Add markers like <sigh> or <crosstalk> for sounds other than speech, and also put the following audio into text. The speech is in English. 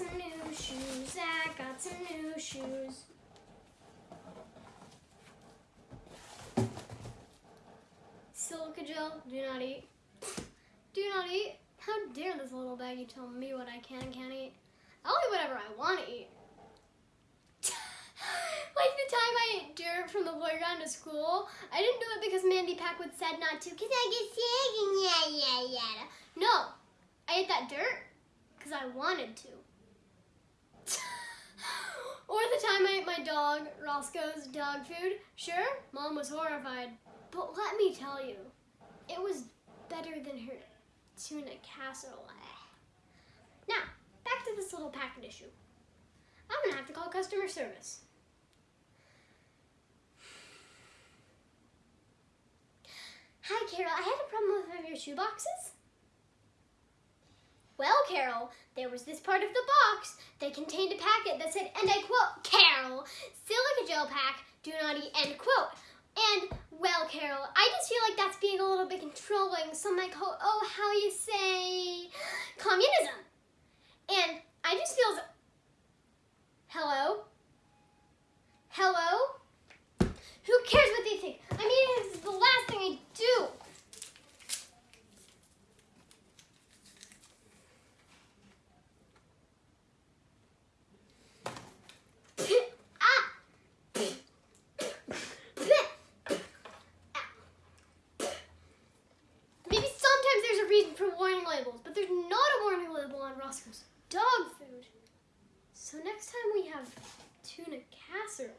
new shoes. I got some new shoes silica gel, do not eat. Do not eat. How dare this little baggie tell me what I can and can't eat? I'll eat whatever I want to eat. <laughs> like the time I ate dirt from the playground to school, I didn't do it because Mandy Packwood said not to, because I get sick and yada yada. No, I ate that dirt because I wanted to. or the time I ate my dog, Roscoe's dog food. Sure, mom was horrified. But let me tell you, it was better than her tuna casserole. Now, back to this little packet issue. I'm gonna have to call customer service. Hi, Carol. I had a problem with one of your shoe boxes. Well, Carol, there was this part of the box that contained a packet that said, and I quote, Carol, silica gel pack, do not eat, end quote. And, well, Carol, I just feel like that's being a little bit controlling. Some might oh, call, oh, how you say, communism. And I just feel, hello? Hello? Who cares what they think? I mean, it's the last thing I do. ah! Maybe sometimes there's a reason for warning labels, but there's not a warning label on Roscoe's dog food. So next time we have tuna casserole,